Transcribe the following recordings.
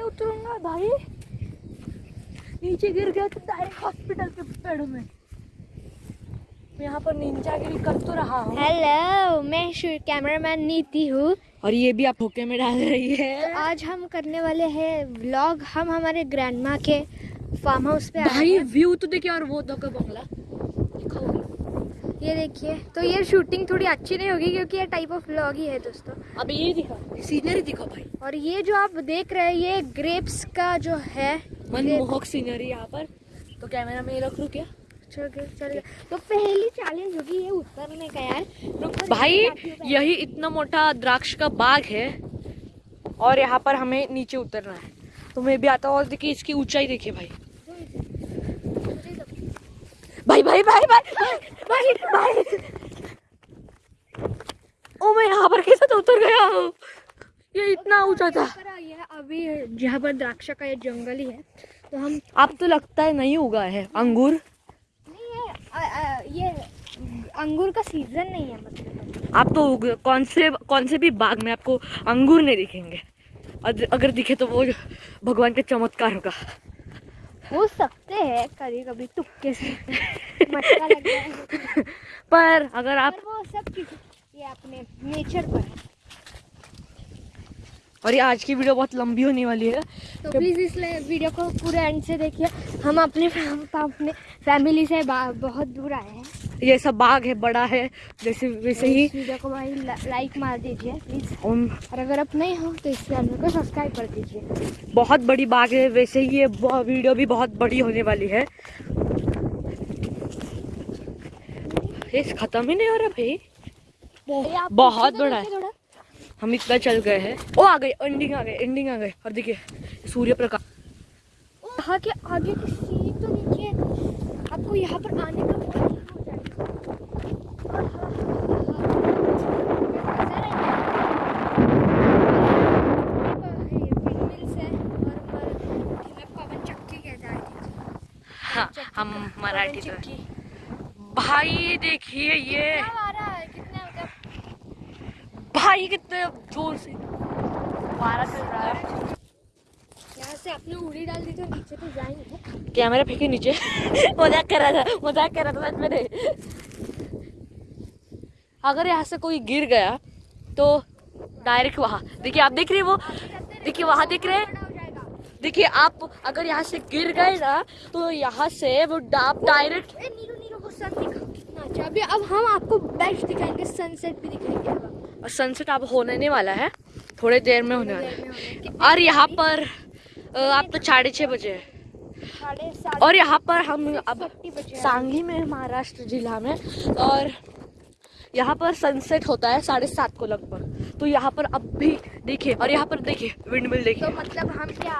कैसे उतरूँगा भाई। नीचे गिर गया तो डायरेक्ट हॉस्पिटल के पेड़ों में। यहाँ पर निंजागिरी कर तो रहा हूँ। हेलो मैं कैमरामैन नीति हूँ। और ये भी आप होके में डाल रही है। आज हम करने वाले हैं व्लॉग हम हमारे ग्रैंडमा के फार्म हाउस पे आए भाई व्यू तो देखिए और वो दो का बंगला। दिखाओ। ये देखिए तो ये शूटिंग थोड़ी अच्छी नहीं होगी क्योंकि ये टाइप ऑफ़ व्लॉग ही है दोस्तों। अब ये दिखा। सीनरी दिखाओ भाई। और ये जो आप देख रहे हैं ये ग्रेप्स का जो है मनमोहक सीनरी यहाँ पर। तो कैमरा में रख लूँ क्या चल गया तो पहली चैलेंज होगी ये उतरने का यार। रुको, भाई। यही इतना मोटा द्राक्ष का बाग है और यहाँ पर हमें नीचे उतरना है। तो मैं भी आता हूँ और देखिए इसकी ऊंचाई देखिए भाई भाई भाई भाई भाई भाई भाई ओ मैं यहाँ पर कैसे तो उतर गया हूँ? ये इतना ऊँचा था। अभी जहाँ पर द्राक्षा का ये जंगल ही है तो हम अब तो लगता है नहीं उगा है। अंगूर? नहीं है ये अंगूर का सीज़न नहीं है मतलब। आप तो कौन से कौन से भी बाग में आपको अंगूर नहीं दिखेंगे। अगर दिखे तो वो भगवान का चमत्कार होगा। हो सकते हैं कभी कभी तुक्के से। मटका लग पर अगर आप पर वो सब ये अपने नेचर पर है। और ये आज की वीडियो बहुत लंबी होने वाली है। तो प्लीज़ इस वीडियो को पूरे एंड से देखिए। हम अपने अपने फैमिली से बहुत दूर आए हैं। ये सब बाग है बड़ा है। जैसे वैसे ही वीडियो को भाई ला, लाइक मार दीजिए प्लीज़ और अगर आप नहीं हो तो इस चैनल को सब्सक्राइब कर दीजिए। बहुत बड़ी बाग है। वैसे ही ये वीडियो भी बहुत बड़ी होने वाली है। खत्म ही नहीं हो रहा भाई। बहुत बड़ा है। हम इतना चल गए हैं। ओ आ गए एंडिंग आ गए एंडिंग आ गए। और देखिए सूर्य प्रकाश। यहाँ के आगे की सीन तो देखिए आपको यहाँ पर आने का हाँ। हम मराठी तो भाई देखिए ये। भाई कितने ज़ोर से। मारा चल रहा है। यहाँ से आपने उड़ी डाल दी तो नीचे तो जाएँगे। कैमरा फेंके नीचे। मज़ाक कर रहा था मज़ाक कर रहा था सच में। नहीं अगर यहाँ से कोई गिर गया तो डायरेक्ट वहाँ। देखिए आप देख रहे हैं वो? देखिए वहाँ देख रहे हैं? देखिए आप अगर यहाँ से गिर गए ना तो यहाँ से वो आप डायरेक्ट ए, नीलो नीलो वो सन दिखा। कितना अच्छा अभी अब हम आपको बेस्ट दिखाएँगे सनसेट भी दिखाएँगे। अब सनसेट अब होने वाला है थोड़े देर में होने वाला है। और यहाँ पर आप तो साढ़े छः बजे है। और यहाँ पर हम अब सांगली में महाराष्ट्र जिला में और यहाँ पर सनसेट होता है साढ़े सात को लगभग। तो यहाँ पर अब भी देखिए और यहाँ पर देखिए विंडमिल तो देखिए मतलब हम क्या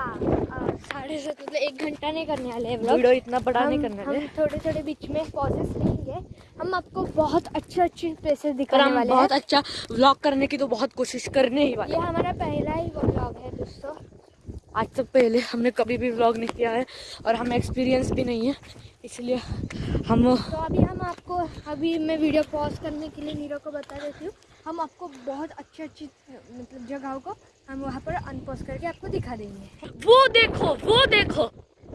साढ़े सात मतलब एक घंटा नहीं करने वाले वीडियो इतना बड़ा नहीं करने वाले। थोड़े थोड़े बीच में पॉजेस लेंगे। हम आपको बहुत अच्छे अच्छे प्लेसेस दिखाने वाले बहुत अच्छा व्लॉग करने की तो बहुत कोशिश करने ही वाले ये हमारा पहला ही व्लॉग है दोस्तों। आज तक पहले हमने कभी भी व्लॉग नहीं किया है और हमें एक्सपीरियंस भी नहीं है इसलिए हम तो अभी हम आपको अभी मैं वीडियो पॉज करने के लिए नीरो को बता देती हूँ। हम आपको बहुत अच्छी अच्छी मतलब जगहों को हम वहाँ पर अनपॉज करके आपको दिखा देंगे। वो देखो वो देखो।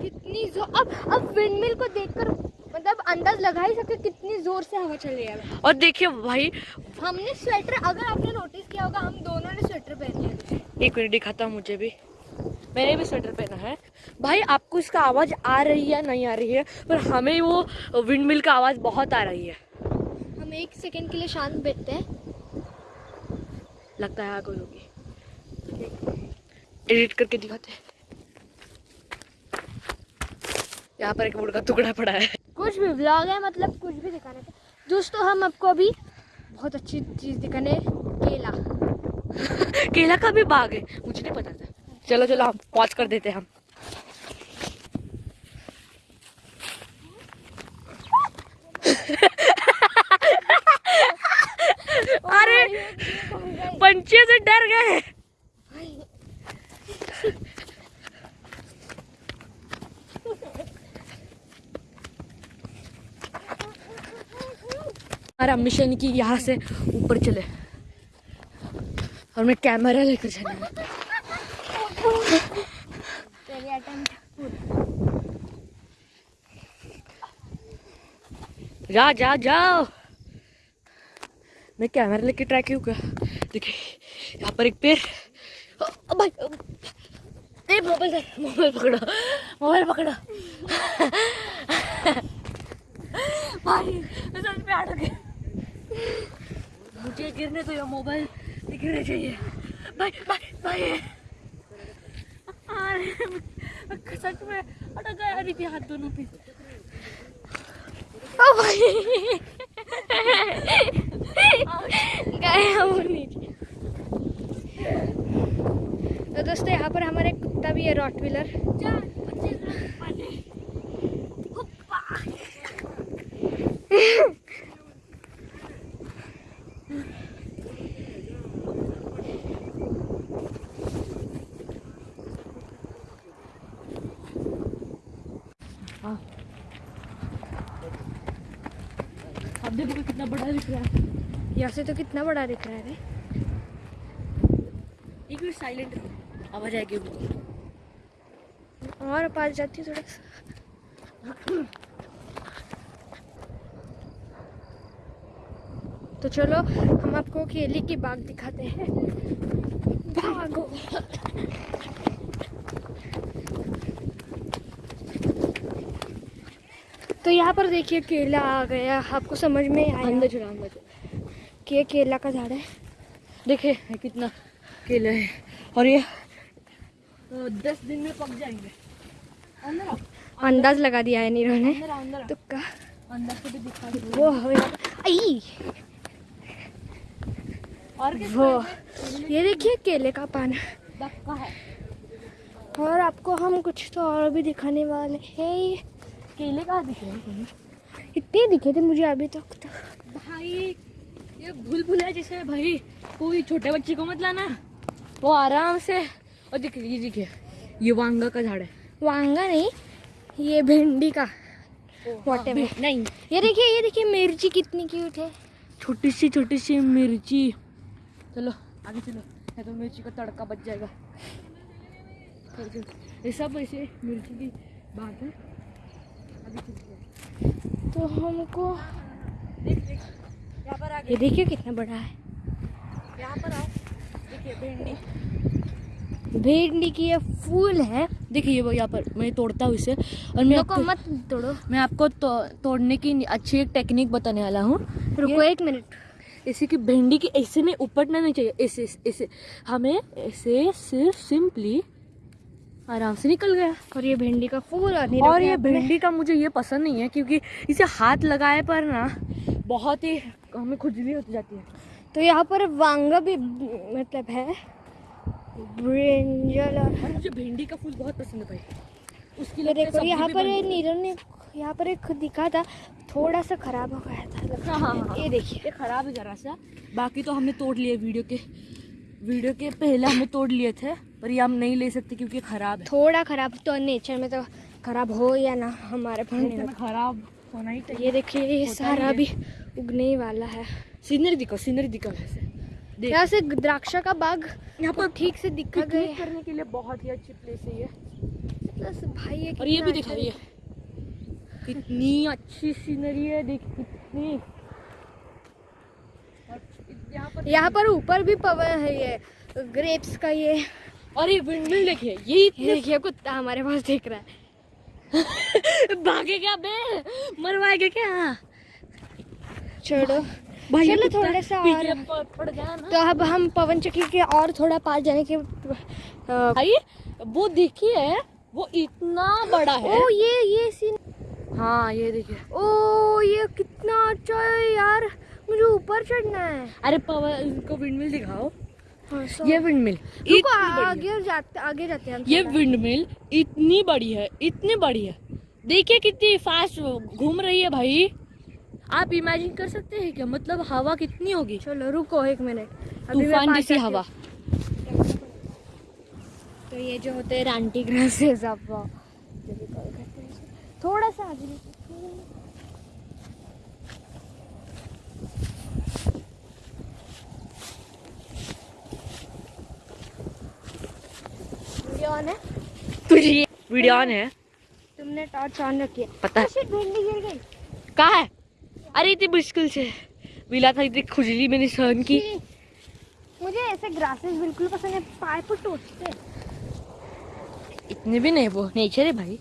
कितनी ज़ोर अब अब विंडमिल को देखकर मतलब अंदाज लगा ही सकते कितनी ज़ोर से हवा चल रही है। और देखिए भाई हमने स्वेटर अगर आपने नोटिस किया होगा हम दोनों ने स्वेटर पहन लिया। एक मिनट दिखाता हूँ मुझे भी। मैंने भी स्वेटर पहना है। भाई आपको इसका आवाज़ आ रही है नहीं आ रही है? पर हमें वो विंडमिल का आवाज़ बहुत आ रही है। हम एक सेकंड के लिए शांत बैठते हैं। लगता है आग होगी। एडिट करके दिखाते हैं। यहाँ पर एक मुर्गा टुकड़ा पड़ा है। कुछ भी ब्लॉग है मतलब कुछ भी दिखाने का दोस्तों हम आपको अभी बहुत अच्छी चीज़ दिखाने केला। केला का भी बाग है। मुझे नहीं पता था। चलो चलो हम पॉज कर देते हम। पंचे से डर गए। हमारा मिशन की यहाँ से ऊपर चले। और मैं कैमरा लेकर चले। जा जा जाओ। मैं कैमरा लेके ट्राई क्यों कर देखिए, यहाँ पर एक पेड़। भाई ए, मोबाइल मोबाइल पकड़ो मोबाइल पकड़ो। भाई मैं सच में अटक गया मुझे गिरने तो ये मोबाइल गिरने चाहिए। भाई भाई भाई। सच में अटक गया अरे हाथ दोनों पे। भाई। गए हम नीचे तो दोस्तों यहाँ पर हमारे कुत्ता भी है रॉटविलर अब देखो कितना बड़ा दिख रहा है। यहाँ से तो कितना बड़ा दिख रहा है रे। एक मिनट साइलेंट रहो। आवाज़ आएगी वो। और पास जाती है थोड़ा सा। तो चलो हम आपको केले की बाग दिखाते हैं। भागो तो यहाँ पर देखिए केला आ गया। आपको समझ में आया? अंदर चला अंदर कि ये केला का झाड़ है। देखे ये कितना केला है। और ये दस दिन में पक जाएँगे। अंदाज लगा दिया है नीरव ने। तुक्का। वो आई। और वो। ये देखिए केले का पान। है। और आपको हम कुछ तो और भी दिखाने वाले हैं। केले का दिखे इतने दिखे थे मुझे अभी तक तो। भाई ये भूल भुला जैसे भाई। कोई छोटे बच्चे को मत लाना। वो आराम से और दिख ये देखिए ये। वांगा का झाड़ है। वांगा नहीं ये भिंडी का. हाँ, नहीं। ये देखिए ये देखिए मिर्ची कितनी क्यूट है। छोटी सी छोटी सी मिर्ची। चलो आगे चलो। या तो मिर्ची का तड़का बच जाएगा। ये सब ऐसे मिर्ची की बात है। आगे तो हमको ये देखिए कितना बड़ा है। यहाँ पर आओ। देखिए भिंडी। भिंडी की ये फूल है। देखिए वो यहाँ पर मैं तोड़ता हूँ इसे। और मैं आपको मत तोड़ो। मैं आपको तो, तोड़ने की अच्छी एक टेक्निक बताने वाला हूँ। रुको एक मिनट ऐसे की भिंडी की ऐसे में उपटना नहीं चाहिए। ऐसे ऐसे हमें ऐसे सिर्फ़ सिंपली आराम से निकल गया। और ये भिंडी का फूल और ये भिंडी का मुझे ये पसंद नहीं है क्योंकि इसे हाथ लगाए पर ना बहुत ही हमें खुजली हो जाती है। तो यहाँ पर वांगा भी मतलब है। ब्रिंजल और मुझे भिंडी का फूल बहुत पसंद है भाई। उसकी है देखो यहाँ पर। नीरव ने यहाँ पर एक दिखा था थोड़ा सा खराब हो गया था हाँ, हाँ, हाँ। ये देखिए। ये खराब है जरा सा। बाकी तो हमने तोड़ लिए वीडियो के वीडियो के पहले हमने तोड़ लिए थे पर ये हम नहीं ले सकते क्योंकि खराब है। थोड़ा खराब तो नेचर में तो खराब हो या ना हमारे में खराब होना ही होता। ये देखिए ये सारा भी उगने ही वाला है। सीनरी दिखाओ सीनरी दिखाओ। देख यहाँ से द्राक्षा का बाग यहाँ पर ठीक से दिखा गया करने के लिए बहुत ही अच्छी प्लेस है ये। प्लस भाई ये और ये भी दिखा अच्छा ये कितनी अच्छी सीनरी है देख कितनी। यहाँ पर ऊपर भी पवन है ये ग्रेप्स का ये। ये और ये विंडमिल देखिए ये देखिए कुत्ता हमारे पास देख रहा है। भागे क्या बे? मरवाएगा क्या? छोड़ो। भाई चलो थोड़ा सा और तो अब हम पवन चक्की के और थोड़ा पास जाने के भाई वो देखिए वो इतना बड़ा है। ओ ये ये सीन हाँ ये देखिए। ओ ये कितना अच्छा है यार। मुझे ऊपर चढ़ना है। अरे पवन इनको विंडमिल दिखाओ। हाँ, ये विंडमिल रुको आगे जाते आगे जाते हैं ये थोड़ा। विंडमिल इतनी बड़ी है इतनी बड़ी है। देखिए कितनी फास्ट घूम रही है भाई। आप इमेजिन कर सकते हैं क्या? मतलब हवा कितनी होगी? चलो रुको एक मिनट। अभी मैं तूफ़ान जैसी हवा। तो ये जो होते हैं रांटी ग्रासेस आप। थोड़ा सा आगे वीडियो ऑन है? तुझे वीडियो ऑन है। तुमने टॉर्च ऑन रखी है। पता है Oh भिंडी गिर गई। कहाँ है? अरे इतनी मुश्किल से। मिला था इतनी खुजली मैंने सहन की। मुझे ऐसे ग्रासेस बिल्कुल पसंद है पाए पर टूटते। इतने भी नहीं वो नेचर है भाई।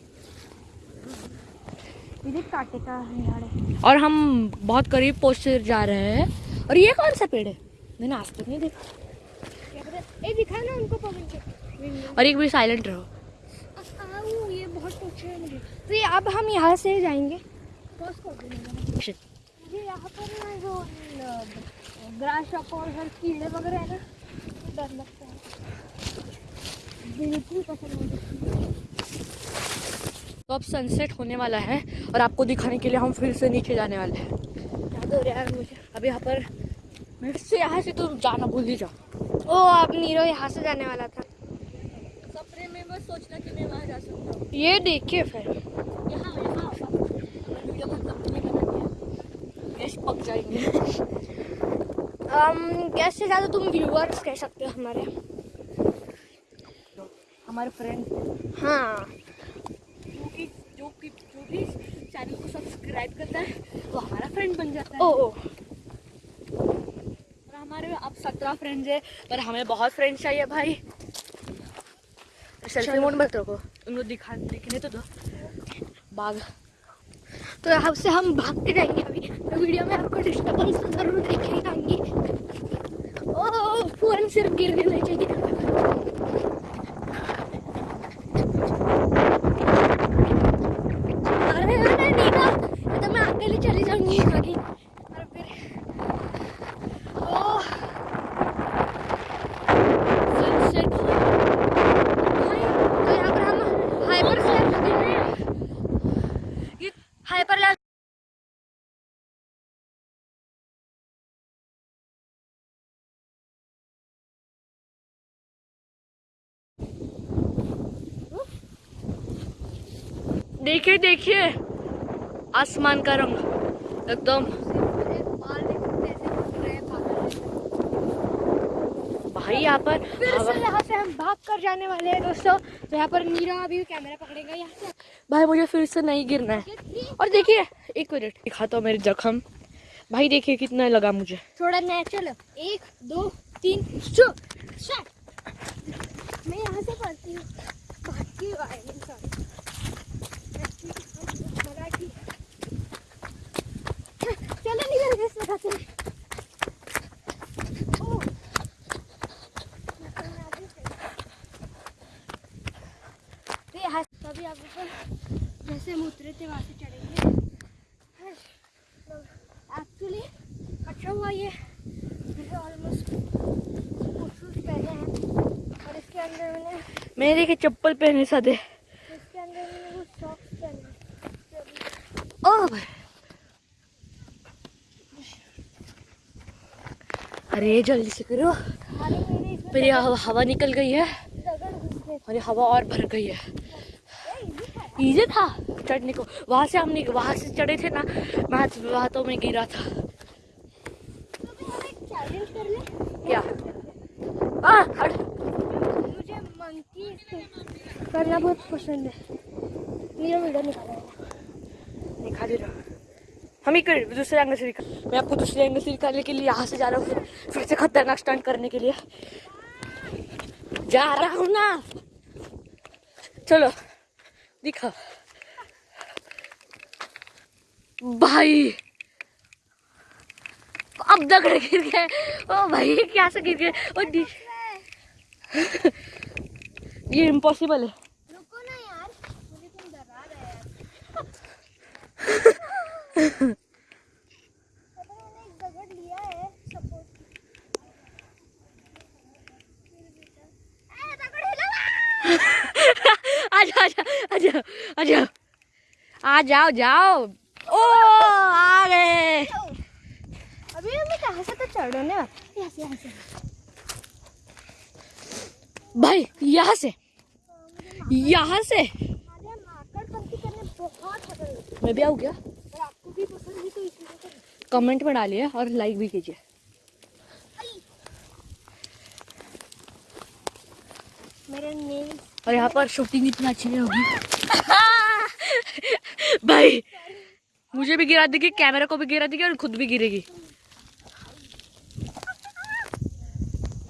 कांटे का है और हम बहुत करीब पहुँचते जा रहे हैं। और ये कौन सा पेड़ है? मैंने आज तक नहीं देखा। ए दिखा ना उनको पवन के। और एक भी साइलेंट रहो। ये बहुत है मुझे। तो ये अब हम यहाँ से जाएँगे। देंगे मुझे यहाँ पर ना जो ग्रास शॉप और हर कीड़े वगैरह है ना तो डर लगता है। बिल्कुल पसंद नहीं तो अब सनसेट होने वाला है और आपको दिखाने के लिए हम फिर से नीचे जाने वाले हैं। याद हो रहा है मुझे। अब यहाँ पर फिर से यहाँ से तो जाना भूल ही जाओ ओ आप नीरो यहाँ से जाने वाला था। सपने में बस सोचना कि मैं वहाँ जा सकता हूँ। ये देखिए फिर। यहाँ यहाँ वीडियो खत्म नहीं करना पक जाएँगे। गेस्ट से ज़्यादा तुम व्यूअर्स कह सकते हो हमारे? हमारे फ्रेंड हाँ। जो कि जो कि जो भी चैनल को सब्सक्राइब करता है वो हमारा फ्रेंड बन जाता है। ओ ओ। और हमारे अब सत्रह फ्रेंड्स है पर हमें बहुत फ्रेंड्स चाहिए भाई। सेल्फी मोड मत रखो उनको दिखा दिखने तो दो। बाघ। तो यहाँ से हम भागते रहेंगे जाएँगे अभी। तो वीडियो में आपको डिस्टर्बेंस तो ज़रूर देखने आएँगी ओ फ़ोन सिर्फ़ गिरने नहीं चाहिए अरे अरे नीना ये तो मैं अकेले चली जाऊँगी आगे और फिर ओह सनसेट भाई तो यहाँ पर हम हाइपर ये हाइपर लैब देखिए देखिए। आसमान का रंग एकदम। भाई यहाँ पर यहाँ से हम भाग कर जाने वाले हैं दोस्तों। तो यहाँ पर नीरा अभी कैमरा पकड़ेगा यहाँ से। भाई मुझे फिर से नहीं गिरना है। और देखिए एक मिनट। दिखाता हूँ मेरे जख्म। भाई देखिए कितना लगा मुझे। थोड़ा नेचुरल एक दो तीन शट मैं यहाँ से पढ़ती हूँ भारतीय वायलिन सॉरी मराठी चलो निकल गए इसमें खाते हैं ओह। तो यहाँ से अभी आप ऊपर जैसे हम उतरे थे वहाँ से चढ़ेंगे एक्चुअली अच्छा हुआ ये ऑलमोस्ट पहने हैं और इसके अंदर मैंने मैंने देखे चप्पल पहने सादे इसके अंदर मैंने वो सॉक्स पहने ओह भाई अरे जल्दी से करो। मेरे हवा हवा निकल गई है। और हवा और भर गई है। ये था। चढ़ने को। वहाँ से हमने वहाँ से चढ़े थे ना मैं वहाँ तो मैं गिरा था। क्या? आ, हट। मुझे मंकी करना बहुत पसंद है। मेरा वीडियो निकाला। रहा। हम ही दूसरे एंगल से दिखा मैं आपको दूसरे एंगल से दिखाने के लिए यहाँ से जा रहा हूँ फिर से खतरनाक स्टंट करने के लिए। जा रहा हूँ ना। चलो, दिखा। भाई। अब दगड़ गिर गए। ओ भाई क्या से गिर गए? ये इम्पॉसिबल है रुको ना यार मुझे तुम डरा रहे हैं पता मैंने एक दगड़ लिया है सपोर्ट दगड़ हिला आजा आजा आजा आजा। आ जाओ जाओ। ओ आ गए। अभी हमें कहाँ से तो चढ़ो ना। यहाँ से भाई यहाँ से। यहाँ से। मैं भी आऊँ क्या और आपको भी पसंद है तो इसलिए तो कमेंट में डालिए और लाइक भी कीजिए। और यहाँ पर शूटिंग इतना अच्छी नहीं होगी। भाई मुझे भी गिरा देगी कैमरा को भी गिरा देगी और खुद भी गिरेगी।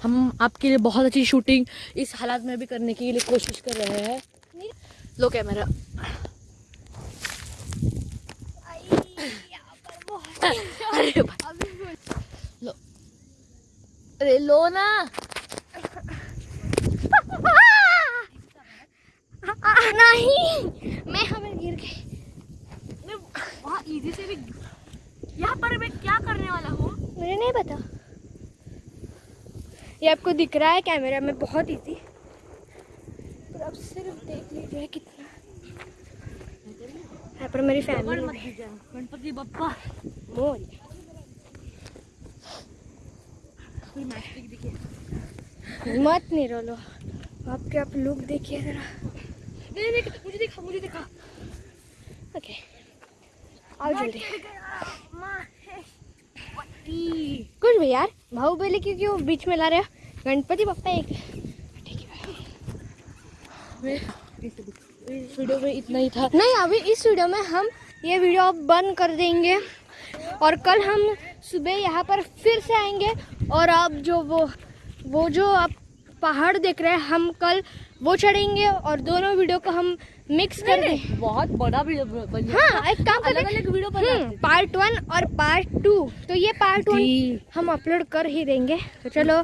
हम आपके लिए बहुत अच्छी शूटिंग इस हालात में भी करने के लिए कोशिश कर रहे हैं। लो कैमरा अरे भाई, लो अरे लो ना। नहीं मैं हमें गिर गई। वहाँ इजी से भी यहाँ पर मैं क्या करने वाला हूँ? मुझे नहीं पता। ये आपको दिख रहा है कैमरा में बहुत इजी पर अब सिर्फ़ देख लीजिए कितना। यहाँ पर मेरी फैमिली गणपति बप्पा। मोर कोई मैस्टिक दिखे मत नहीं रोलो आपके आप लुक देखिए जरा। नहीं नहीं मुझे दिखा मुझे दिखा। ओके आओ जल्दी। कुछ भी यार बाहुबली क्यों क्यों बीच में ला रहे हो। गणपति पप्पा एक। ठीक है। इस वीडियो में इतना ही था। नहीं अभी इस वीडियो में हम ये वीडियो अब बंद कर देंगे। और कल हम सुबह यहाँ पर फिर से आएँगे। और आप जो वो वो जो आप पहाड़ देख रहे हैं हम कल वो चढ़ेंगे और दोनों वीडियो को हम मिक्स कर दें बहुत बड़ा वीडियो बन हाँ एक काम कर अलग वीडियो बना पार्ट वन और पार्ट टू तो ये पार्ट वन हम अपलोड कर ही देंगे। तो चलो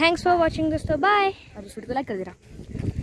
थैंक्स फॉर वॉचिंग दोस्तों बाय और इस वीडियो को लाइक कर देना